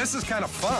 This is kind of fun.